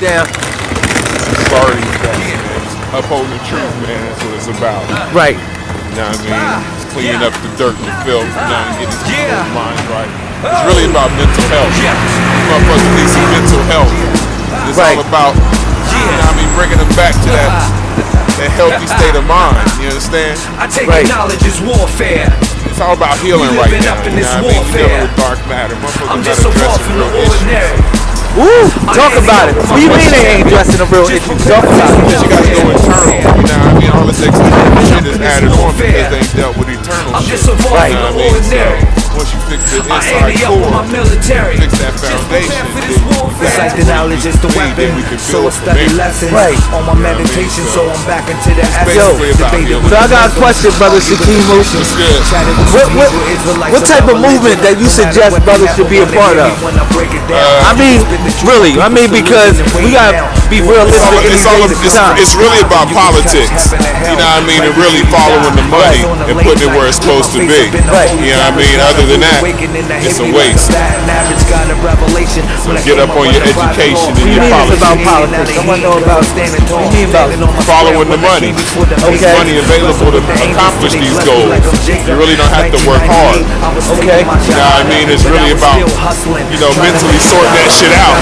down. Sorry, upholding the truth, man. That's what it's about. Right. You know what I mean? Ah, it's cleaning up the dirt and filth. You know, and getting people's minds right. Oh. It's really about mental health. Motherfuckers need some mental health. It's Right. all about, you know what I mean, bringing them back to that that healthy state of mind. You understand? I take Right. knowledge as warfare. It's all about healing We right living now. up in You this know what I mean? You're dealing warfare. with dark matter. Motherfuckers I'm just a address walk some from the real issues. ordinary. Woo! Talk about it. What do you mean they ain't dressing the real issues? Talk about it. But you gotta go internal. You know what I mean? All this external shit is added on because they ain't dealt with eternal I'm shit. just a walk Right. You from know the what I mean? So once you fix the I inside ante up with my core, military. fix that Just foundation, prepare for then this you warfare. can Like the knowledge is the weapon. there, we can So I study lessons Right. on my meditation. So I'm back into the essence. basically about Debated healing. with So I got a question, brother Shaquem Moose. It's good. Chatted with What- what- what type of movement that you suggest brothers they should be a part of? want me when I break it down. Uh, I mean, really, I mean because we gotta be It's realistic all, in it's, all, of it's, it's really about politics. You know what I mean? And really following the money and putting it where it's supposed to be. You know what I mean? Other than that, it's a waste. So get up on your education and your mean politics. about politics? I wanna know about- what you mean about following the money. Okay. There's money available to accomplish these goals. You really don't have to work hard. Okay. You know what I mean? It's really about, you know, mentally sorting that shit out.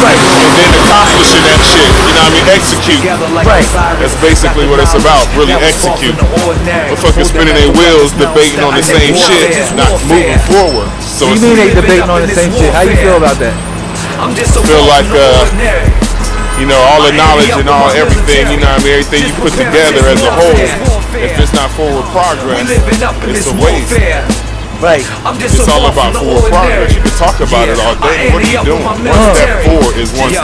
Right. And then accomplishing that shit. You know what I mean? Execute. Right. That's basically what it's about, really execute. Motherfuckers spinning their wheels debating on the same shit, not moving forward. So You mean they debating on the same shit? How you feel about that? I'm just a feel like, uh, you know, all the knowledge and all everything, you know what I mean? Everything you put together as a whole, if it's not forward progress, We living up in it's this a waste. Right. I'm just It's all about from the forward progress. ordinary. You can talk about it all day. What are you doing? One step forward is one